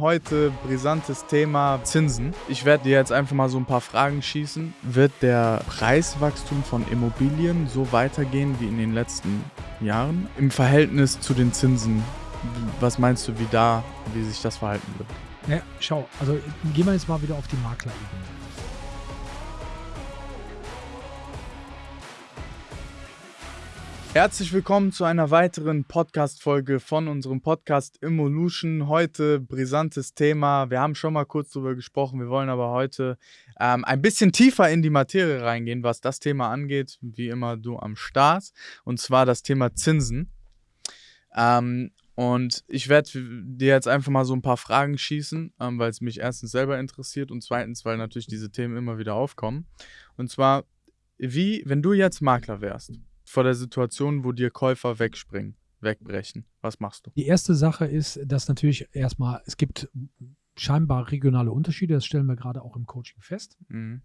Heute brisantes Thema Zinsen. Ich werde dir jetzt einfach mal so ein paar Fragen schießen. Wird der Preiswachstum von Immobilien so weitergehen wie in den letzten Jahren? Im Verhältnis zu den Zinsen, was meinst du, wie da, wie sich das verhalten wird? Ja, schau, also gehen wir jetzt mal wieder auf die Maklerebene. Herzlich willkommen zu einer weiteren Podcast-Folge von unserem Podcast Evolution. Heute brisantes Thema. Wir haben schon mal kurz darüber gesprochen. Wir wollen aber heute ähm, ein bisschen tiefer in die Materie reingehen, was das Thema angeht. Wie immer du am Start. Und zwar das Thema Zinsen. Ähm, und ich werde dir jetzt einfach mal so ein paar Fragen schießen, ähm, weil es mich erstens selber interessiert und zweitens, weil natürlich diese Themen immer wieder aufkommen. Und zwar, wie, wenn du jetzt Makler wärst vor der Situation, wo dir Käufer wegspringen, wegbrechen? Was machst du? Die erste Sache ist, dass natürlich erstmal, es gibt scheinbar regionale Unterschiede, das stellen wir gerade auch im Coaching fest. Mhm.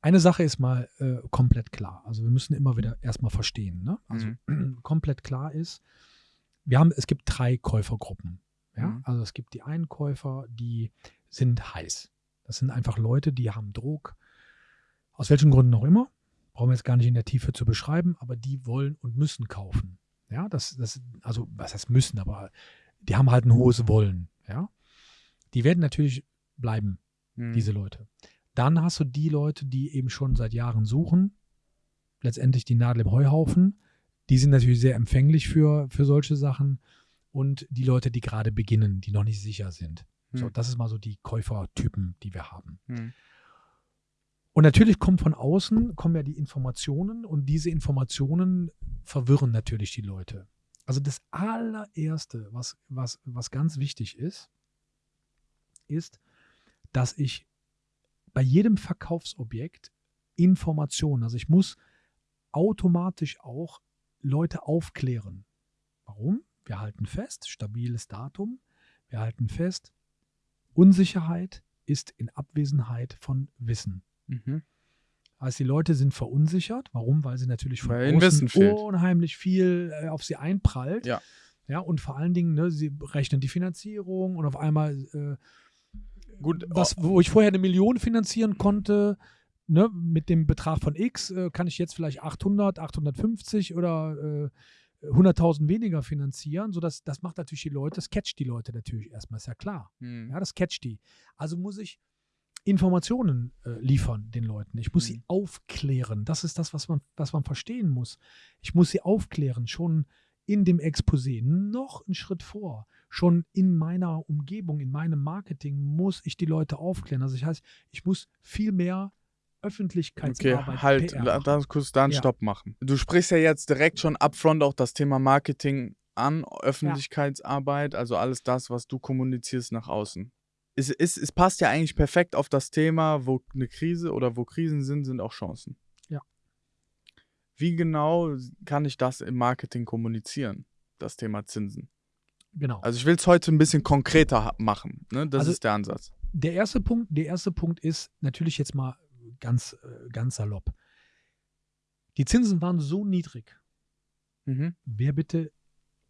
Eine Sache ist mal äh, komplett klar. Also wir müssen immer wieder erstmal verstehen. Ne? Also mhm. komplett klar ist, wir haben, es gibt drei Käufergruppen. Ja? Mhm. Also es gibt die einen Käufer, die sind heiß. Das sind einfach Leute, die haben Druck, aus welchen Gründen auch immer brauchen wir jetzt gar nicht in der Tiefe zu beschreiben, aber die wollen und müssen kaufen. Ja, das, das, also was heißt müssen, aber die haben halt ein hohes Wollen. Ja, die werden natürlich bleiben, mhm. diese Leute. Dann hast du die Leute, die eben schon seit Jahren suchen, letztendlich die Nadel im Heuhaufen. Die sind natürlich sehr empfänglich für, für solche Sachen. Und die Leute, die gerade beginnen, die noch nicht sicher sind. Mhm. So, das ist mal so die Käufertypen, die wir haben. Mhm. Und natürlich kommen von außen, kommen ja die Informationen und diese Informationen verwirren natürlich die Leute. Also das allererste, was, was, was ganz wichtig ist, ist, dass ich bei jedem Verkaufsobjekt Informationen, also ich muss automatisch auch Leute aufklären. Warum? Wir halten fest, stabiles Datum, wir halten fest, Unsicherheit ist in Abwesenheit von Wissen. Mhm. Also die Leute sind verunsichert. Warum? Weil sie natürlich von Weil außen unheimlich viel äh, auf sie einprallt. Ja. Ja, und vor allen Dingen, ne, sie rechnen die Finanzierung und auf einmal, äh, Gut, was, wo ich vorher eine Million finanzieren konnte, ne, mit dem Betrag von X, äh, kann ich jetzt vielleicht 800, 850 oder äh, 100.000 weniger finanzieren. So das, das macht natürlich die Leute, das catcht die Leute natürlich erstmal, ist ja klar. Hm. Ja, das catcht die. Also muss ich Informationen äh, liefern den Leuten. Ich muss mhm. sie aufklären. Das ist das, was man, was man verstehen muss. Ich muss sie aufklären, schon in dem Exposé, noch einen Schritt vor. Schon in meiner Umgebung, in meinem Marketing muss ich die Leute aufklären. Also ich heißt, ich muss viel mehr Öffentlichkeitsarbeit. Okay, halt, lass kurz da einen ja. Stopp machen. Du sprichst ja jetzt direkt schon upfront auch das Thema Marketing an, Öffentlichkeitsarbeit, ja. also alles das, was du kommunizierst nach außen es, es, es passt ja eigentlich perfekt auf das Thema, wo eine Krise oder wo Krisen sind, sind auch Chancen. Ja. Wie genau kann ich das im Marketing kommunizieren, das Thema Zinsen? Genau. Also ich will es heute ein bisschen konkreter machen. Ne? Das also ist der Ansatz. Der erste Punkt, der erste Punkt ist natürlich jetzt mal ganz, äh, ganz salopp. Die Zinsen waren so niedrig. Mhm. Wer bitte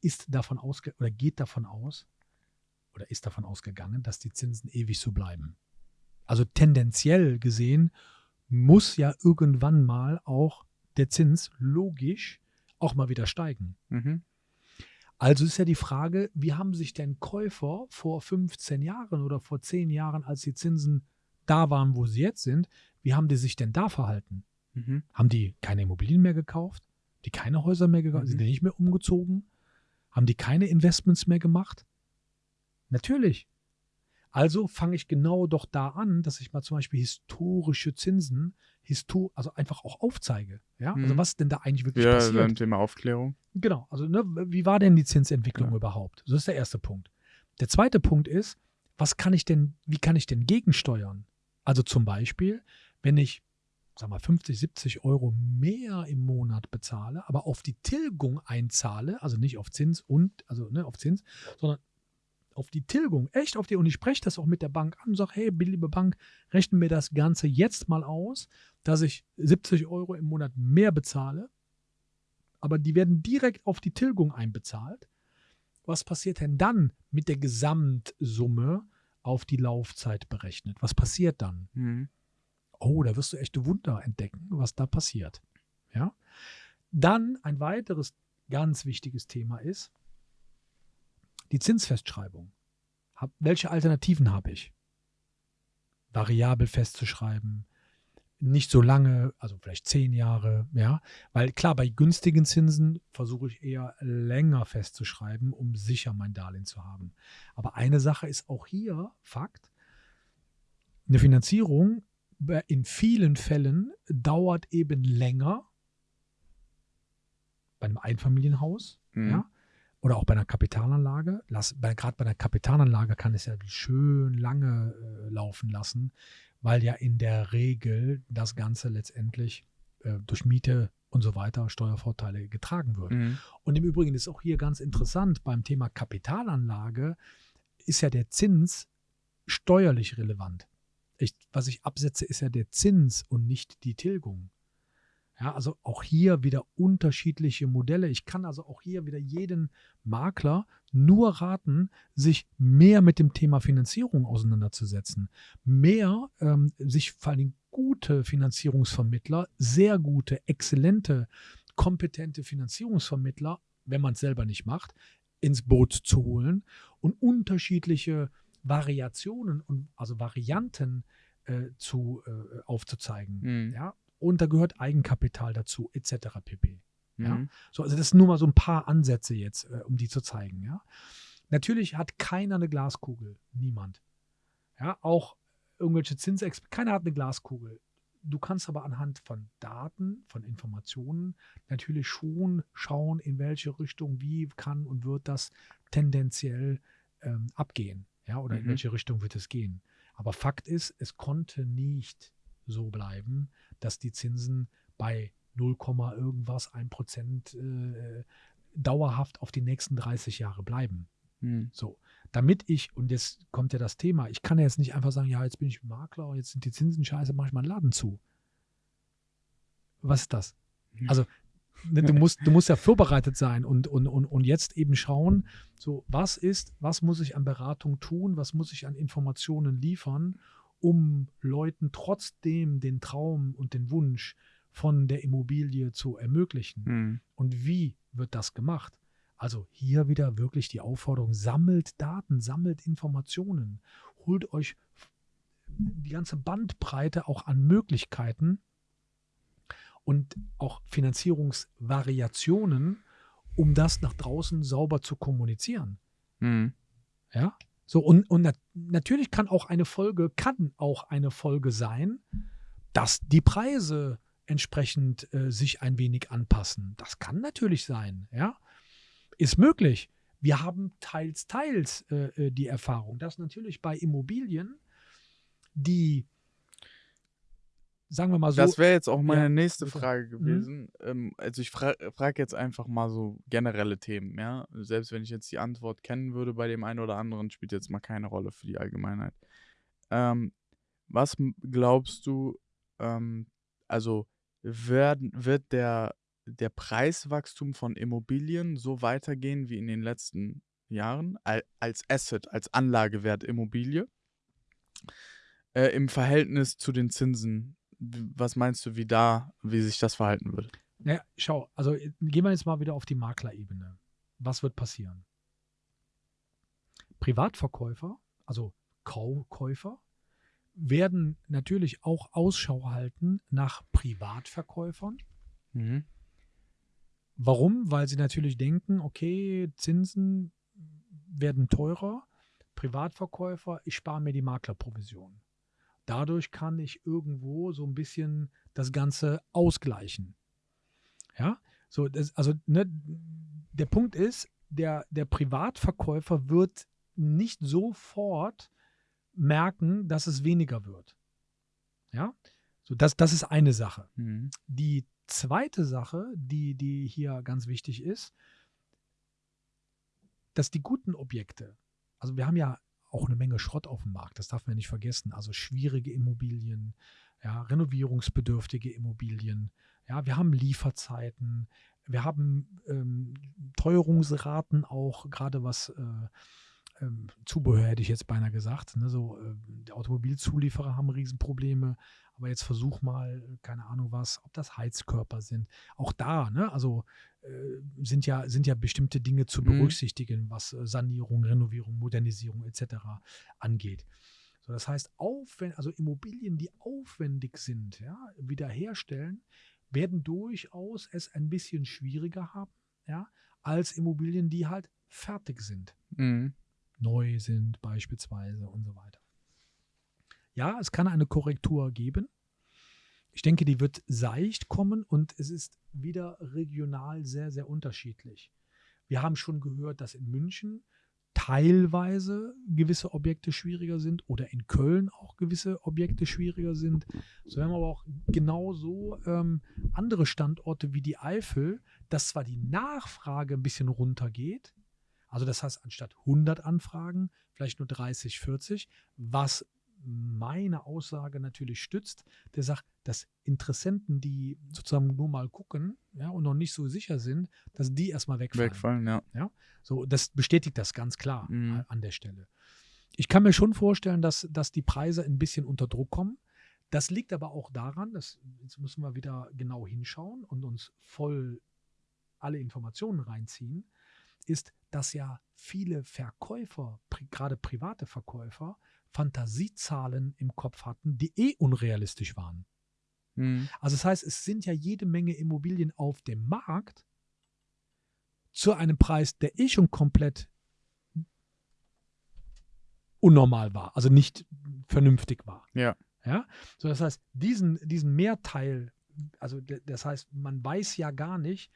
ist davon ausge oder geht davon aus, oder ist davon ausgegangen, dass die Zinsen ewig so bleiben. Also tendenziell gesehen muss ja irgendwann mal auch der Zins logisch auch mal wieder steigen. Mhm. Also ist ja die Frage, wie haben sich denn Käufer vor 15 Jahren oder vor 10 Jahren, als die Zinsen da waren, wo sie jetzt sind, wie haben die sich denn da verhalten? Mhm. Haben die keine Immobilien mehr gekauft? Die keine Häuser mehr gekauft? Mhm. Sind die nicht mehr umgezogen? Haben die keine Investments mehr gemacht? Natürlich. Also fange ich genau doch da an, dass ich mal zum Beispiel historische Zinsen, histor also einfach auch aufzeige. Ja, mhm. also was denn da eigentlich wirklich ja, passiert? Ja, Thema Aufklärung. Genau, also ne, wie war denn die Zinsentwicklung ja. überhaupt? So ist der erste Punkt. Der zweite Punkt ist, was kann ich denn, wie kann ich denn gegensteuern? Also zum Beispiel, wenn ich, sag mal, 50, 70 Euro mehr im Monat bezahle, aber auf die Tilgung einzahle, also nicht auf Zins und, also ne, auf Zins, sondern auf die Tilgung, echt auf die, und ich spreche das auch mit der Bank an und sage, hey, liebe Bank, rechnen mir das Ganze jetzt mal aus, dass ich 70 Euro im Monat mehr bezahle, aber die werden direkt auf die Tilgung einbezahlt. was passiert denn dann mit der Gesamtsumme auf die Laufzeit berechnet? Was passiert dann? Mhm. Oh, da wirst du echte Wunder entdecken, was da passiert. Ja? Dann ein weiteres ganz wichtiges Thema ist die Zinsfestschreibung. Hab, welche Alternativen habe ich? Variabel festzuschreiben, nicht so lange, also vielleicht zehn Jahre, ja, weil klar, bei günstigen Zinsen versuche ich eher länger festzuschreiben, um sicher mein Darlehen zu haben. Aber eine Sache ist auch hier Fakt, eine Finanzierung in vielen Fällen dauert eben länger bei einem Einfamilienhaus, mhm. ja, oder auch bei einer Kapitalanlage. Gerade bei einer Kapitalanlage kann es ja schön lange äh, laufen lassen, weil ja in der Regel das Ganze letztendlich äh, durch Miete und so weiter Steuervorteile getragen wird. Mhm. Und im Übrigen ist auch hier ganz interessant, beim Thema Kapitalanlage ist ja der Zins steuerlich relevant. Ich, was ich absetze, ist ja der Zins und nicht die Tilgung. Ja, also auch hier wieder unterschiedliche Modelle. Ich kann also auch hier wieder jeden Makler nur raten, sich mehr mit dem Thema Finanzierung auseinanderzusetzen. Mehr ähm, sich vor allem gute Finanzierungsvermittler, sehr gute, exzellente, kompetente Finanzierungsvermittler, wenn man es selber nicht macht, ins Boot zu holen und unterschiedliche Variationen und also Varianten äh, zu, äh, aufzuzeigen. Mhm. Ja, und da gehört Eigenkapital dazu, etc. pp. Ja? Mhm. So, also das sind nur mal so ein paar Ansätze jetzt, äh, um die zu zeigen. Ja? Natürlich hat keiner eine Glaskugel. Niemand. Ja, auch irgendwelche Zinsexperten, keiner hat eine Glaskugel. Du kannst aber anhand von Daten, von Informationen natürlich schon schauen, in welche Richtung, wie kann und wird das tendenziell ähm, abgehen. Ja, oder mhm. in welche Richtung wird es gehen. Aber Fakt ist, es konnte nicht so bleiben, dass die Zinsen bei 0, irgendwas, 1 Prozent äh, dauerhaft auf die nächsten 30 Jahre bleiben. Hm. So, damit ich, und jetzt kommt ja das Thema, ich kann ja jetzt nicht einfach sagen, ja, jetzt bin ich Makler, jetzt sind die Zinsen scheiße, mache ich meinen Laden zu. Was ist das? Hm. Also, ne, du musst, du musst ja vorbereitet sein und, und, und, und jetzt eben schauen, so, was ist, was muss ich an Beratung tun, was muss ich an Informationen liefern, um Leuten trotzdem den Traum und den Wunsch von der Immobilie zu ermöglichen. Mhm. Und wie wird das gemacht? Also hier wieder wirklich die Aufforderung, sammelt Daten, sammelt Informationen, holt euch die ganze Bandbreite auch an Möglichkeiten und auch Finanzierungsvariationen, um das nach draußen sauber zu kommunizieren. Mhm. Ja, so, und, und natürlich kann auch eine Folge, kann auch eine Folge sein, dass die Preise entsprechend äh, sich ein wenig anpassen. Das kann natürlich sein, ja. Ist möglich. Wir haben teils, teils äh, äh die Erfahrung, dass natürlich bei Immobilien die sagen wir mal so. Das wäre jetzt auch meine ja, nächste Frage mhm. gewesen. Mhm. Ähm, also ich fra frage jetzt einfach mal so generelle Themen, ja. Selbst wenn ich jetzt die Antwort kennen würde bei dem einen oder anderen, spielt jetzt mal keine Rolle für die Allgemeinheit. Ähm, was glaubst du, ähm, also werden, wird der, der Preiswachstum von Immobilien so weitergehen wie in den letzten Jahren als Asset, als Anlagewert Immobilie? Äh, im Verhältnis zu den Zinsen was meinst du, wie da, wie sich das verhalten würde? Naja, schau, also gehen wir jetzt mal wieder auf die Maklerebene. Was wird passieren? Privatverkäufer, also Kaukäufer, werden natürlich auch Ausschau halten nach Privatverkäufern. Mhm. Warum? Weil sie natürlich denken, okay, Zinsen werden teurer. Privatverkäufer, ich spare mir die Maklerprovision. Dadurch kann ich irgendwo so ein bisschen das Ganze ausgleichen. Ja, so, das, also ne, der Punkt ist, der, der Privatverkäufer wird nicht sofort merken, dass es weniger wird. Ja, so das, das ist eine Sache. Mhm. Die zweite Sache, die, die hier ganz wichtig ist, dass die guten Objekte, also wir haben ja auch eine Menge Schrott auf dem Markt. Das darf man nicht vergessen. Also schwierige Immobilien, ja, renovierungsbedürftige Immobilien, Ja, wir haben Lieferzeiten, wir haben ähm, Teuerungsraten auch, gerade was äh, ähm, Zubehör hätte ich jetzt beinahe gesagt. Ne? So, äh, die Automobilzulieferer haben Riesenprobleme, aber jetzt versuch mal, keine Ahnung was, ob das Heizkörper sind. Auch da, ne? also sind, ja, sind ja bestimmte Dinge zu mhm. berücksichtigen, mhm. was äh, Sanierung, Renovierung, Modernisierung etc. angeht. So, das heißt, aufwend, also Immobilien, die aufwendig sind, ja, wiederherstellen, werden durchaus es ein bisschen schwieriger haben, ja, als Immobilien, die halt fertig sind. Mhm. Neu sind beispielsweise und so weiter. Ja, es kann eine Korrektur geben. Ich denke, die wird seicht kommen und es ist wieder regional sehr, sehr unterschiedlich. Wir haben schon gehört, dass in München teilweise gewisse Objekte schwieriger sind oder in Köln auch gewisse Objekte schwieriger sind. So haben wir aber auch genauso ähm, andere Standorte wie die Eifel, dass zwar die Nachfrage ein bisschen runtergeht, also das heißt anstatt 100 Anfragen vielleicht nur 30, 40, was meine Aussage natürlich stützt, der sagt, dass Interessenten, die sozusagen nur mal gucken ja, und noch nicht so sicher sind, dass die erstmal wegfallen. Wegfallen, ja. ja. So, das bestätigt das ganz klar mhm. an der Stelle. Ich kann mir schon vorstellen, dass, dass die Preise ein bisschen unter Druck kommen. Das liegt aber auch daran, dass, jetzt müssen wir wieder genau hinschauen und uns voll alle Informationen reinziehen, ist, dass ja viele Verkäufer, gerade private Verkäufer, Fantasiezahlen im Kopf hatten, die eh unrealistisch waren. Mhm. Also das heißt, es sind ja jede Menge Immobilien auf dem Markt zu einem Preis, der eh schon komplett unnormal war, also nicht vernünftig war. Ja. Ja. So, das heißt, diesen, diesen Mehrteil, also das heißt, man weiß ja gar nicht,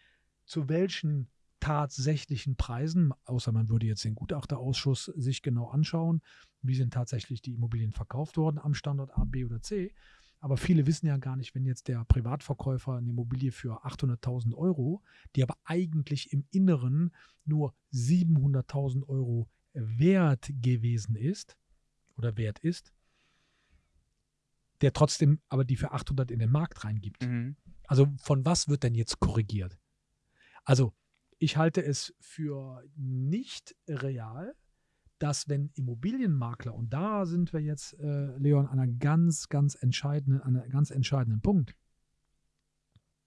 zu welchen tatsächlichen Preisen, außer man würde jetzt den Gutachterausschuss sich genau anschauen, wie sind tatsächlich die Immobilien verkauft worden am Standort A, B oder C. Aber viele wissen ja gar nicht, wenn jetzt der Privatverkäufer eine Immobilie für 800.000 Euro, die aber eigentlich im Inneren nur 700.000 Euro wert gewesen ist oder wert ist, der trotzdem aber die für 800 in den Markt reingibt. Mhm. Also von was wird denn jetzt korrigiert? Also ich halte es für nicht real, dass wenn Immobilienmakler, und da sind wir jetzt, äh, Leon, an einer ganz, ganz entscheidenden, an einem ganz entscheidenden Punkt.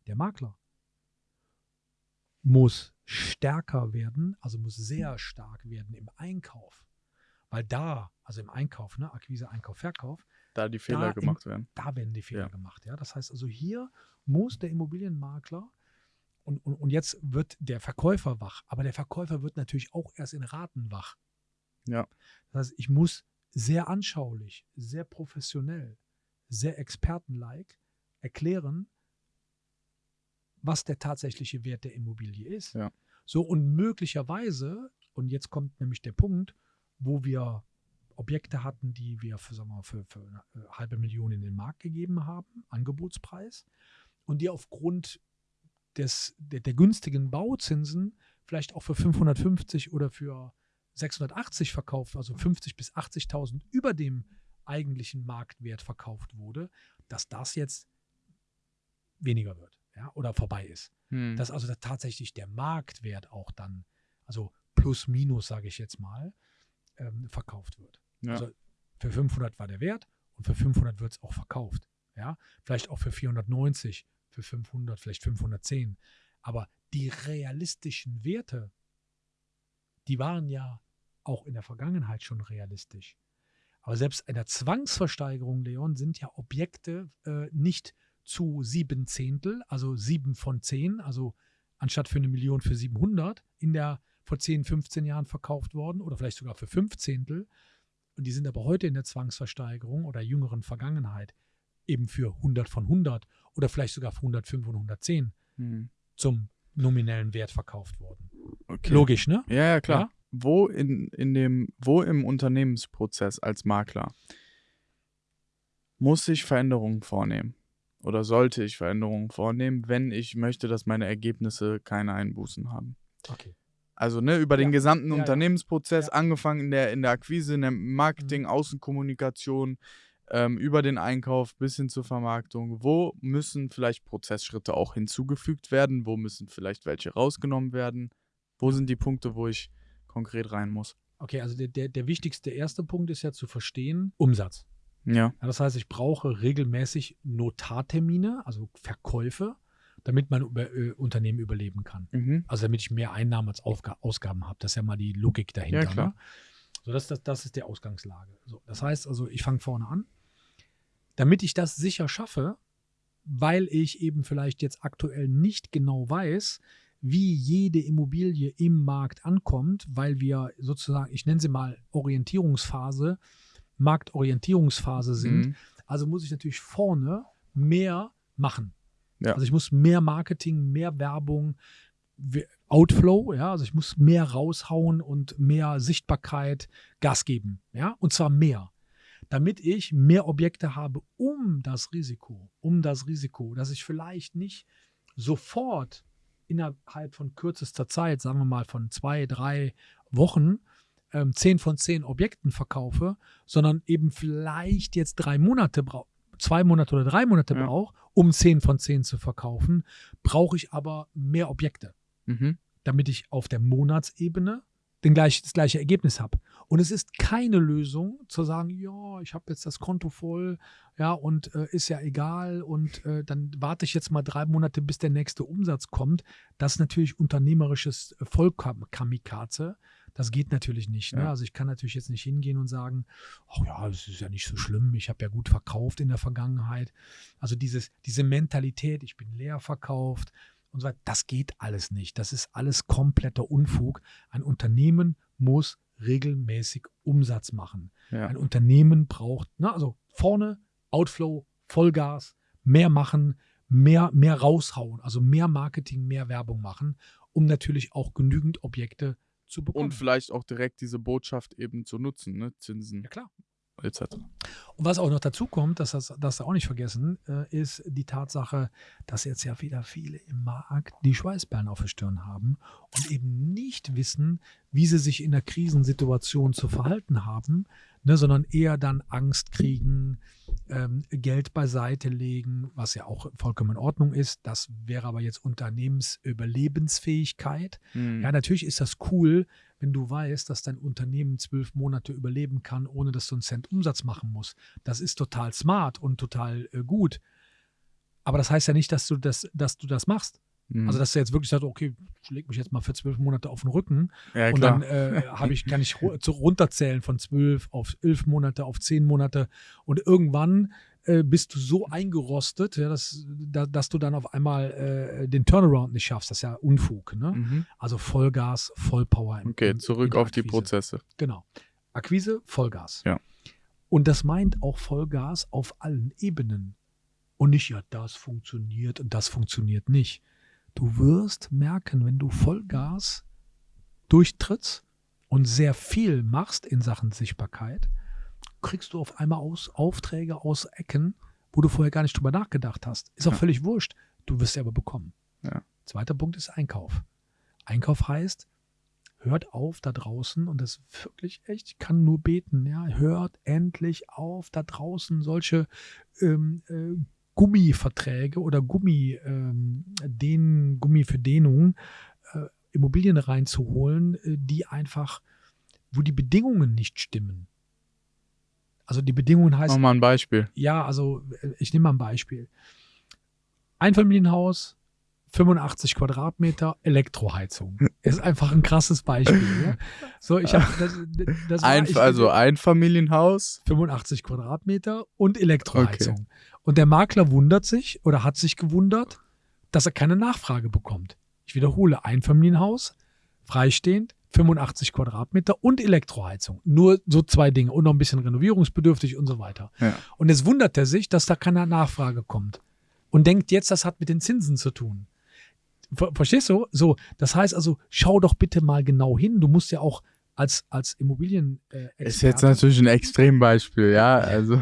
Der Makler muss stärker werden, also muss sehr stark werden im Einkauf. Weil da, also im Einkauf, ne, Akquise, Einkauf, Verkauf, da die Fehler da gemacht werden. Da werden die Fehler ja. gemacht, ja. Das heißt also, hier muss der Immobilienmakler und, und, und jetzt wird der Verkäufer wach, aber der Verkäufer wird natürlich auch erst in Raten wach. Ja. Das heißt, ich muss sehr anschaulich, sehr professionell, sehr expertenlike erklären, was der tatsächliche Wert der Immobilie ist. Ja. So und möglicherweise, und jetzt kommt nämlich der Punkt, wo wir Objekte hatten, die wir für, sagen wir, für, für eine halbe Million in den Markt gegeben haben, Angebotspreis, und die aufgrund des, der, der günstigen Bauzinsen vielleicht auch für 550 oder für 680 verkauft, also 50 bis 80.000 über dem eigentlichen Marktwert verkauft wurde, dass das jetzt weniger wird ja, oder vorbei ist. Hm. Dass also tatsächlich der Marktwert auch dann, also plus minus, sage ich jetzt mal, ähm, verkauft wird. Ja. Also für 500 war der Wert und für 500 wird es auch verkauft. Ja, vielleicht auch für 490, für 500, vielleicht 510. Aber die realistischen Werte, die waren ja auch in der Vergangenheit schon realistisch. Aber selbst in der Zwangsversteigerung, Leon, sind ja Objekte äh, nicht zu sieben Zehntel, also sieben von zehn, also anstatt für eine Million für 700 in der vor 10, 15 Jahren verkauft worden oder vielleicht sogar für fünf Zehntel. Und die sind aber heute in der Zwangsversteigerung oder jüngeren Vergangenheit eben für 100 von 100 oder vielleicht sogar für 105 und 110 hm. zum nominellen Wert verkauft worden. Okay. Logisch, ne? Ja, ja, klar. Ja? wo in, in dem, wo im Unternehmensprozess als Makler muss ich Veränderungen vornehmen? Oder sollte ich Veränderungen vornehmen, wenn ich möchte, dass meine Ergebnisse keine Einbußen haben? Okay. Also ne, über ja. den gesamten ja, Unternehmensprozess, ja. angefangen in der, in der Akquise, in der Marketing, mhm. Außenkommunikation, ähm, über den Einkauf bis hin zur Vermarktung. Wo müssen vielleicht Prozessschritte auch hinzugefügt werden? Wo müssen vielleicht welche rausgenommen werden? Wo sind die Punkte, wo ich konkret rein muss? Okay, also der, der, der wichtigste erste Punkt ist ja zu verstehen, Umsatz. Ja. Ja, das heißt, ich brauche regelmäßig Notartermine, also Verkäufe, damit mein über, äh, Unternehmen überleben kann. Mhm. Also damit ich mehr Einnahmen als Aufga Ausgaben habe. Das ist ja mal die Logik dahinter. Ja, klar. Ne? So, das, das, das ist die Ausgangslage. So, das heißt also, ich fange vorne an. Damit ich das sicher schaffe, weil ich eben vielleicht jetzt aktuell nicht genau weiß, wie jede Immobilie im Markt ankommt, weil wir sozusagen, ich nenne sie mal Orientierungsphase, Marktorientierungsphase sind. Mhm. Also muss ich natürlich vorne mehr machen. Ja. Also ich muss mehr Marketing, mehr Werbung, we- Outflow, ja, also ich muss mehr raushauen und mehr Sichtbarkeit, Gas geben, ja, und zwar mehr, damit ich mehr Objekte habe, um das Risiko, um das Risiko, dass ich vielleicht nicht sofort innerhalb von kürzester Zeit, sagen wir mal von zwei, drei Wochen, ähm, zehn von zehn Objekten verkaufe, sondern eben vielleicht jetzt drei Monate brauche, zwei Monate oder drei Monate Ja. brauche, um zehn von zehn zu verkaufen, brauche ich aber mehr Objekte, Mhm. damit ich auf der Monatsebene den gleich, das gleiche Ergebnis habe. Und es ist keine Lösung zu sagen, ja, ich habe jetzt das Konto voll, ja, und äh, ist ja egal und äh, dann warte ich jetzt mal drei Monate, bis der nächste Umsatz kommt. Das ist natürlich unternehmerisches äh, Vollkamikaze. Das geht natürlich nicht. Ne? Ja. Also ich kann natürlich jetzt nicht hingehen und sagen, ach ja, es ist ja nicht so schlimm, ich habe ja gut verkauft in der Vergangenheit. Also dieses, diese Mentalität, ich bin leer verkauft und so weiter, das geht alles nicht. Das ist alles kompletter Unfug. Ein Unternehmen muss regelmäßig Umsatz machen. Ja. Ein Unternehmen braucht, ne, also vorne Outflow, Vollgas, mehr machen, mehr, mehr raushauen, also mehr Marketing, mehr Werbung machen, um natürlich auch genügend Objekte zu bekommen. Und vielleicht auch direkt diese Botschaft eben zu nutzen, ne? Zinsen ja klar. Etc. Und was auch noch dazu kommt, dass das, das auch nicht vergessen, äh, ist die Tatsache, dass jetzt ja wieder viele im Markt die Schweißperlen auf der Stirn haben und eben nicht wissen, wie sie sich in der Krisensituation zu verhalten haben, ne, sondern eher dann Angst kriegen, ähm, Geld beiseite legen, was ja auch vollkommen in Ordnung ist. Das wäre aber jetzt Unternehmensüberlebensfähigkeit. Mhm. Ja, natürlich ist das cool, wenn du weißt, dass dein Unternehmen zwölf Monate überleben kann, ohne dass du einen Cent Umsatz machen musst. Das ist total smart und total äh, gut. Aber das heißt ja nicht, dass du das, dass du das machst. Mhm. Also, dass du jetzt wirklich sagst, okay, ich leg mich jetzt mal für zwölf Monate auf den Rücken ja, und dann äh, habe ich, kann ich runterzählen von zwölf auf elf Monate, auf zehn Monate und irgendwann äh, bist du so eingerostet, ja, dass, da, dass du dann auf einmal äh, den Turnaround nicht schaffst. Das ist ja Unfug. Ne? mhm. Also Vollgas, Vollpower. im- Okay, zurück auf die. Prozesse. Genau. Akquise, Vollgas. Ja. Und das meint auch Vollgas auf allen Ebenen. Und nicht, ja, das funktioniert und das funktioniert nicht. Du wirst merken, wenn du Vollgas durchtrittst und sehr viel machst in Sachen Sichtbarkeit, kriegst du auf einmal aus Aufträge aus Ecken, wo du vorher gar nicht drüber nachgedacht hast. Ist auch Ja. völlig wurscht. Du wirst sie aber bekommen. Ja. Zweiter Punkt ist Einkauf. Einkauf heißt, hört auf da draußen, und das ist wirklich echt, ich kann nur beten, ja, hört endlich auf da draußen solche ähm, äh, Gummiverträge oder Gummi, ähm, den, Gummi für Dehnung, äh, Immobilien reinzuholen, äh, die einfach, wo die Bedingungen nicht stimmen. Also die Bedingungen heißt, Mach mal ein Beispiel. ja, also äh, ich nehme mal ein Beispiel. Einfamilienhaus, 85 Quadratmeter, Elektroheizung. Ist einfach ein krasses Beispiel. Ja? So, ich habe das, das war- Ein, ich, also Einfamilienhaus. 85 Quadratmeter und Elektroheizung. Und der Makler wundert sich oder hat sich gewundert, dass er keine Nachfrage bekommt. Ich wiederhole, Einfamilienhaus, freistehend, 85 Quadratmeter und Elektroheizung. Nur so zwei Dinge und noch ein bisschen renovierungsbedürftig und so weiter. Ja. Und jetzt wundert er sich, dass da keine Nachfrage kommt. Und denkt jetzt, das hat mit den Zinsen zu tun. Ver verstehst du? So, das heißt also, schau doch bitte mal genau hin. Du musst ja auch als, als Immobilien äh, Ist jetzt natürlich ein Extrembeispiel, ja. Also.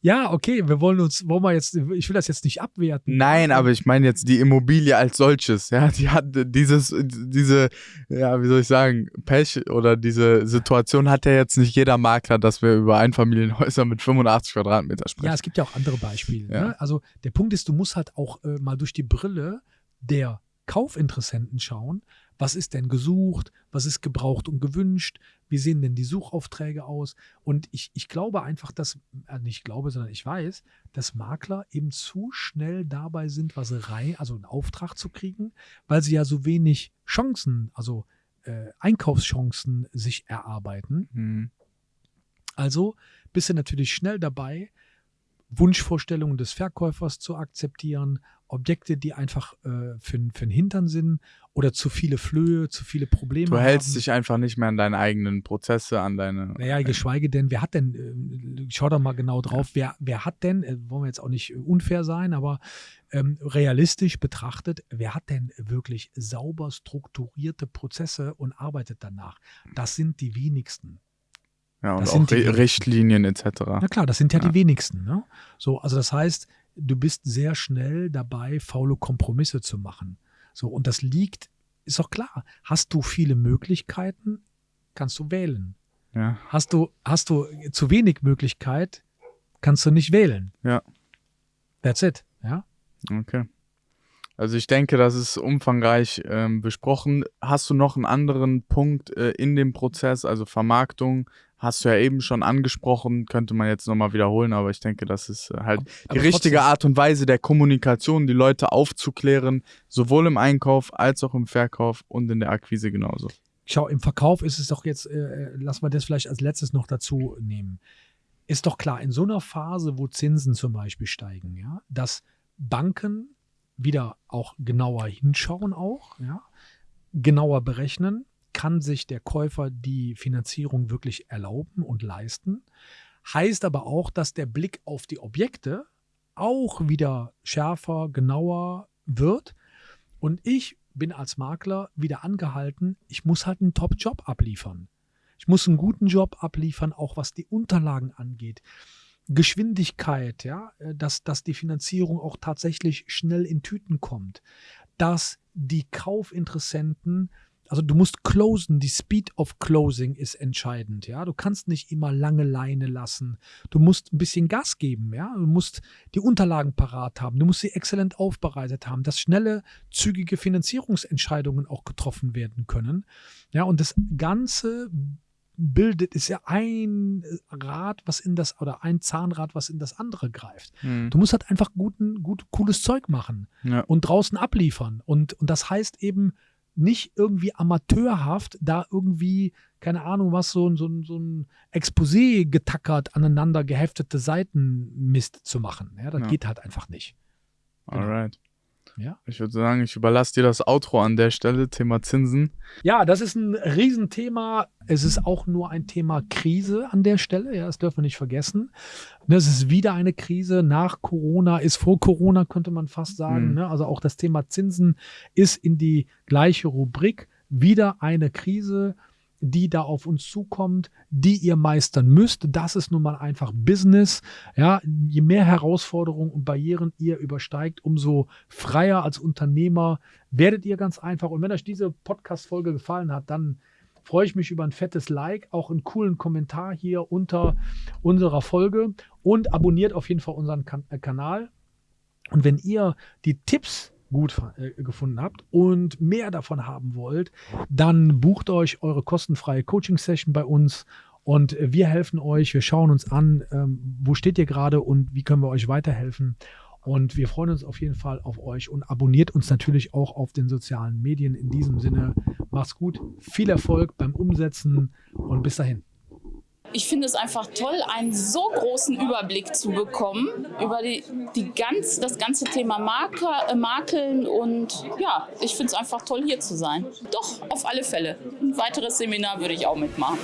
Ja, okay, wir wollen uns, wollen wir jetzt, ich will das jetzt nicht abwerten. Nein, aber ich meine jetzt die Immobilie als solches, ja, die hat dieses, diese, ja, wie soll ich sagen, Pech oder diese Situation hat ja jetzt nicht jeder Makler, dass wir über Einfamilienhäuser mit 85 Quadratmeter sprechen. Ja, es gibt ja auch andere Beispiele. Ja. Ne? Also der Punkt ist, du musst halt auch äh, mal durch die Brille der Kaufinteressenten schauen, was ist denn gesucht, was ist gebraucht und gewünscht, wie sehen denn die Suchaufträge aus. Und ich, ich glaube einfach, dass, äh, nicht glaube, sondern ich weiß, dass Makler eben zu schnell dabei sind, was rein, also einen Auftrag zu kriegen, weil sie ja so wenig Chancen, also äh, Einkaufschancen sich erarbeiten. Mhm. Also bist du natürlich schnell dabei, Wunschvorstellungen des Verkäufers zu akzeptieren, Objekte, die einfach äh, für, für den Hintern sind oder zu viele Flöhe, zu viele Probleme. Du hältst haben. dich einfach nicht mehr an deine eigenen Prozesse, an deine. Naja, geschweige denn, wer hat denn, äh, schau doch mal genau drauf, ja. wer, wer hat denn, äh, wollen wir jetzt auch nicht unfair sein, aber ähm, realistisch betrachtet, wer hat denn wirklich sauber strukturierte Prozesse und arbeitet danach? Das sind die wenigsten. Ja, und das auch Re Richtlinien etc. Na klar, das sind ja, ja. die wenigsten. Ne? So, also das heißt, du bist sehr schnell dabei, faule Kompromisse zu machen. So, und das liegt, ist doch klar. Hast du viele Möglichkeiten, kannst du wählen. Ja. Hast du, hast du zu wenig Möglichkeit, kannst du nicht wählen. Ja. That's it. Ja. Okay. Also ich denke, das ist umfangreich ähm, besprochen. Hast du noch einen anderen Punkt äh, in dem Prozess, also Vermarktung, hast du ja eben schon angesprochen, könnte man jetzt nochmal wiederholen, aber ich denke, das ist äh, halt aber die richtige Art und Weise der Kommunikation, die Leute aufzuklären, sowohl im Einkauf als auch im Verkauf und in der Akquise genauso. Schau, im Verkauf ist es doch jetzt, äh, äh lass mal das vielleicht als letztes noch dazu nehmen. Ist doch klar, in so einer Phase, wo Zinsen zum Beispiel steigen, ja, dass Banken wieder auch genauer hinschauen auch, ja, genauer berechnen, kann sich der Käufer die Finanzierung wirklich erlauben und leisten. Heißt aber auch, dass der Blick auf die Objekte auch wieder schärfer, genauer wird. Und ich bin als Makler wieder angehalten, ich muss halt einen Top-Job abliefern. Ich muss einen guten Job abliefern, auch was die Unterlagen angeht. Geschwindigkeit, ja, dass, dass die Finanzierung auch tatsächlich schnell in Tüten kommt, dass die Kaufinteressenten also du musst closen, die Speed of Closing ist entscheidend, ja. Du kannst nicht immer lange Leine lassen. Du musst ein bisschen Gas geben, ja. Du musst die Unterlagen parat haben. Du musst sie exzellent aufbereitet haben, dass schnelle, zügige Finanzierungsentscheidungen auch getroffen werden können. Ja, und das Ganze bildet, ist ja ein Rad, was in das, oder ein Zahnrad, was in das andere greift. Mhm. Du musst halt einfach guten, gut, cooles Zeug machen ja. und draußen abliefern. Und, und das heißt eben, nicht irgendwie amateurhaft da irgendwie, keine Ahnung was, so, so, so ein Exposé getackert, aneinander geheftete Seitenmist zu machen. Ja, das ja. geht halt einfach nicht. Genau. Alright. Ja. Ich würde sagen, ich überlasse dir das Outro an der Stelle, Thema Zinsen. Ja, das ist ein Riesenthema. Es ist auch nur ein Thema Krise an der Stelle. Ja, das dürfen wir nicht vergessen. Es ist wieder eine Krise nach Corona, ist vor Corona, könnte man fast sagen. Mhm. Ne? Also auch das Thema Zinsen ist in die gleiche Rubrik. Wieder eine Krise die da auf uns zukommt, die ihr meistern müsst. Das ist nun mal einfach Business. Ja, je mehr Herausforderungen und Barrieren ihr übersteigt, umso freier als Unternehmer werdet ihr ganz einfach. Und wenn euch diese Podcast-Folge gefallen hat, dann freue ich mich über ein fettes Like, auch einen coolen Kommentar hier unter unserer Folge und abonniert auf jeden Fall unseren kan äh, Kanal. Und wenn ihr die Tipps gut äh, gefunden habt und mehr davon haben wollt, dann bucht euch eure kostenfreie Coaching-Session bei uns und wir helfen euch. Wir schauen uns an, ähm, wo steht ihr gerade und wie können wir euch weiterhelfen. Und wir freuen uns auf jeden Fall auf euch und abonniert uns natürlich auch auf den sozialen Medien. In diesem Sinne, macht's gut, viel Erfolg beim Umsetzen und bis dahin. Ich finde es einfach toll, einen so großen Überblick zu bekommen über die, die ganz, das ganze Thema Marker, äh, Makeln und ja, ich finde es einfach toll, hier zu sein. Doch, auf alle Fälle. Ein weiteres Seminar würde ich auch mitmachen.